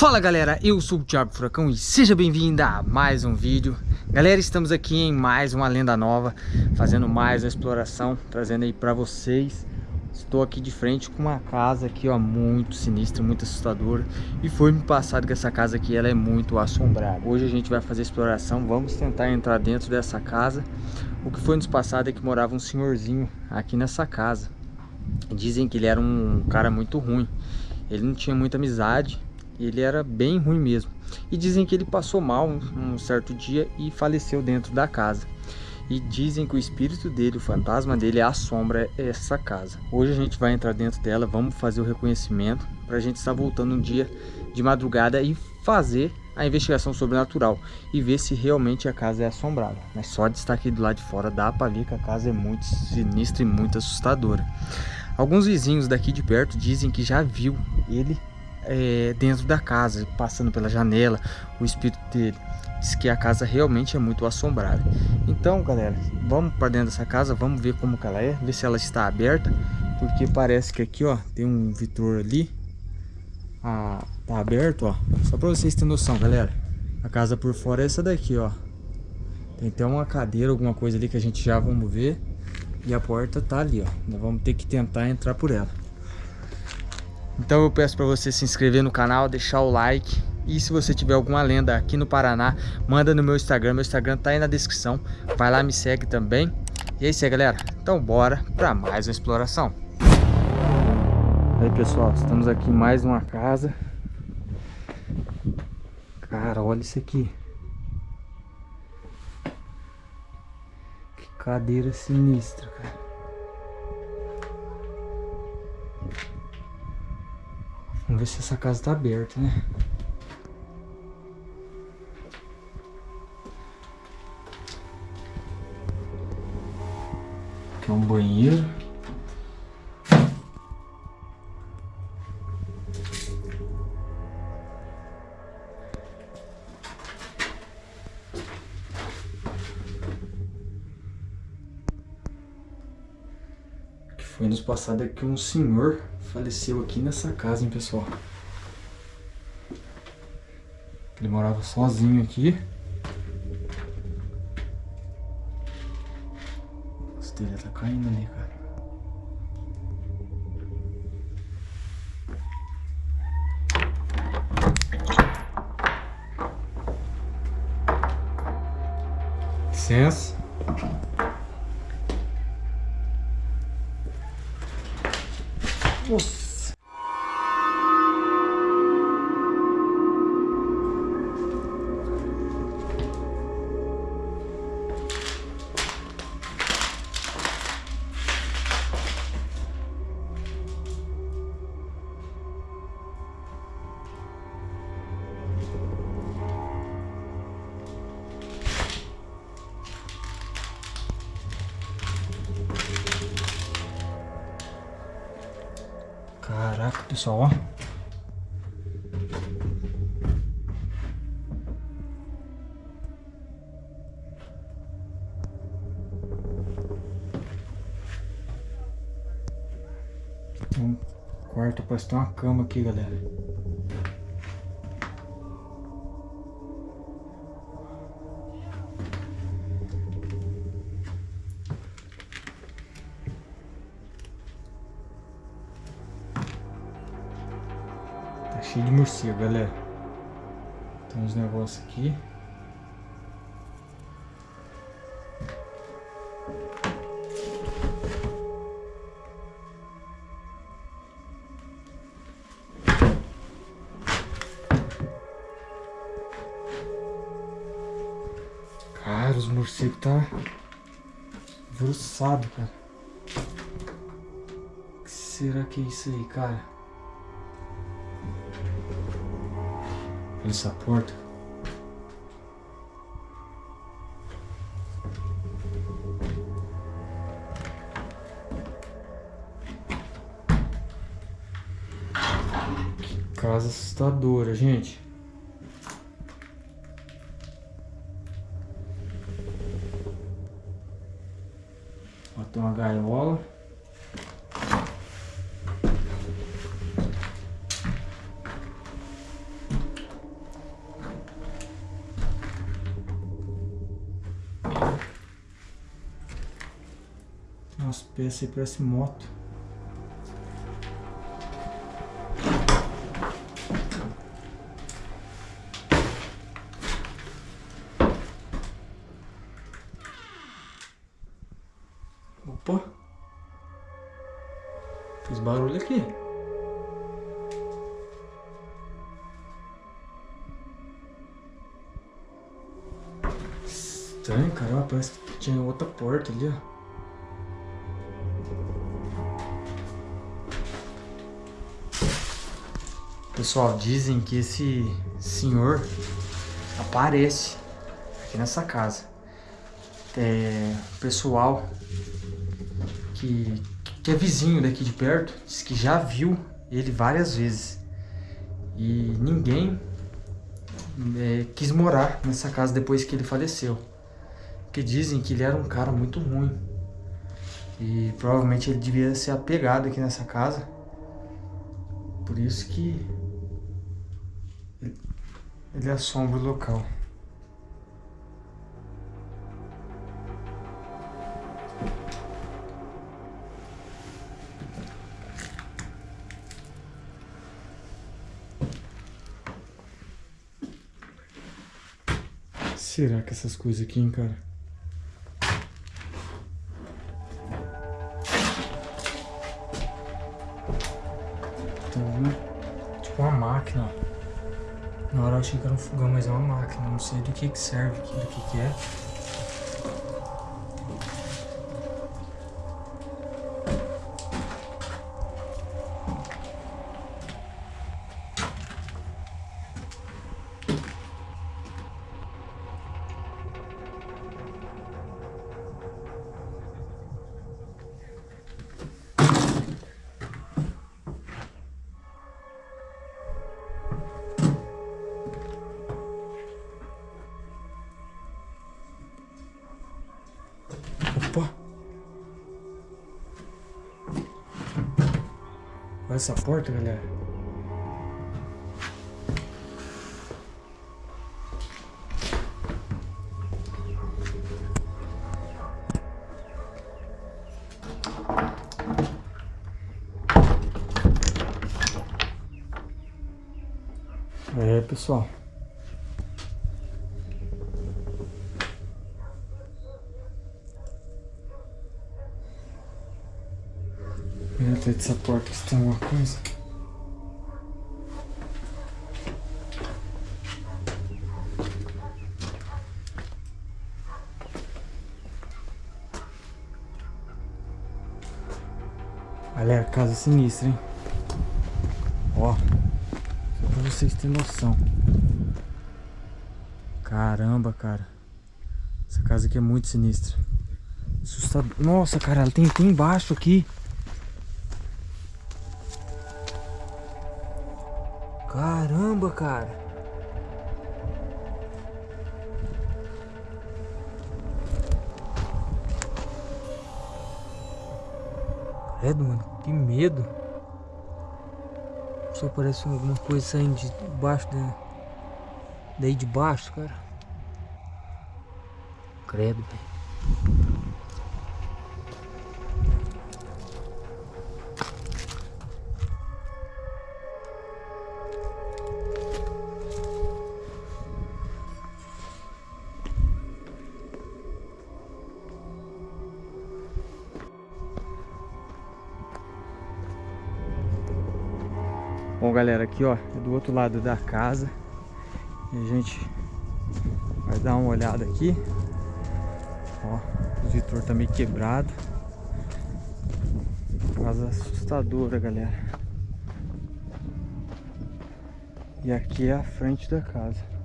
Fala galera, eu sou o Thiago Furacão e seja bem-vindo a mais um vídeo. Galera, estamos aqui em mais uma lenda nova Fazendo mais uma exploração, trazendo aí pra vocês. Estou aqui de frente com uma casa aqui, ó, muito sinistra, muito assustadora. E foi me passado que essa casa aqui, ela é muito assombrada. Hoje a gente vai fazer exploração, vamos tentar entrar dentro dessa casa. O que foi nos passado é que morava um senhorzinho aqui nessa casa. Dizem que ele era um cara muito ruim. Ele não tinha muita amizade ele era bem ruim mesmo. E dizem que ele passou mal um, um certo dia e faleceu dentro da casa. E dizem que o espírito dele, o fantasma dele, assombra essa casa. Hoje a gente vai entrar dentro dela, vamos fazer o reconhecimento para a gente estar voltando um dia de madrugada e fazer a investigação sobrenatural e ver se realmente a casa é assombrada. Mas só de estar aqui do lado de fora dá para ver que a casa é muito sinistra e muito assustadora. Alguns vizinhos daqui de perto dizem que já viu ele é, dentro da casa, passando pela janela, o espírito dele. Diz que a casa realmente é muito assombrada. Então, galera, vamos para dentro dessa casa, vamos ver como ela é, ver se ela está aberta, porque parece que aqui, ó, tem um vitor ali, ah, tá aberto, ó. Só para vocês terem noção, galera. A casa por fora é essa daqui, ó. Tem até uma cadeira, alguma coisa ali que a gente já vamos ver. E a porta tá ali, ó. Nós vamos ter que tentar entrar por ela. Então eu peço para você se inscrever no canal, deixar o like e se você tiver alguma lenda aqui no Paraná, manda no meu Instagram, meu Instagram tá aí na descrição, vai lá me segue também. E é isso aí galera, então bora para mais uma exploração. Aí pessoal, estamos aqui em mais uma casa. Cara, olha isso aqui. Que cadeira sinistra, cara. Vamos ver se essa casa tá aberta, né? Aqui é um banheiro. Que foi nos passado aqui um senhor faleceu aqui nessa casa, hein, pessoal. Ele morava sozinho aqui. A telha tá caindo ali, cara. Licença. Nossa. Caraca, pessoal, ó. Um quarto, parece ter uma cama aqui, galera. Cheio de morcego, galera. Tem uns negócios aqui. Cara, os morcegos tá engrossado, cara. O que será que é isso aí, cara? Essa porta. Que casa assustadora, gente. Peças aí, parece moto. Opa! Fiz barulho aqui. Estranho, cara. Parece que tinha outra porta ali, ó. Pessoal, dizem que esse senhor aparece aqui nessa casa. É, pessoal que, que é vizinho daqui de perto diz que já viu ele várias vezes. E ninguém é, quis morar nessa casa depois que ele faleceu. Porque dizem que ele era um cara muito ruim. E provavelmente ele devia ser apegado aqui nessa casa. Por isso que ele assombra o local. Será que essas coisas aqui, hein, cara? Então, tipo uma máquina. Na hora eu achei que era um fogão, mas é uma máquina. Não sei do que que serve do que que é. Olha essa porta, galera. É, pessoal. Dentro dessa porta se tem alguma coisa. Galera, casa sinistra, hein? Ó, só pra vocês terem noção. Caramba, cara. Essa casa aqui é muito sinistra. Assustador. Nossa, cara, ela tem, tem embaixo aqui. Caramba, cara. Credo, mano, que medo. Só parece alguma coisa saindo de baixo da... Daí de baixo, cara. Credo, velho. Bom, galera, aqui ó, é do outro lado da casa. E a gente vai dar uma olhada aqui. Ó, o expositor tá meio quebrado. Casa assustadora, galera. E aqui é a frente da casa.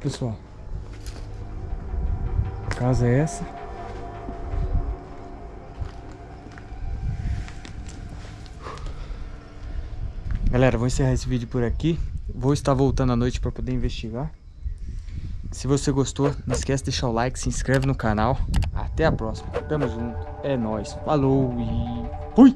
Pessoal. A casa é essa. Galera, vou encerrar esse vídeo por aqui. Vou estar voltando à noite para poder investigar. Se você gostou, não esquece de deixar o like, se inscreve no canal. Até a próxima. Tamo junto. É nóis. Falou e fui!